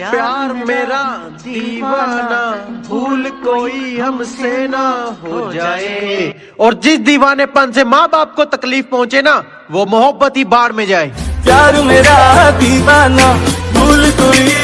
प्यार मेरा दीवाना भूल कोई हमसे ना हो जाए। और जिस दीवानेपन से माँ बाप को तकलीफ़ पहुँचे ना वो मोहब्बत ही बाढ़ में जाए। प्यार मेरा दीवाना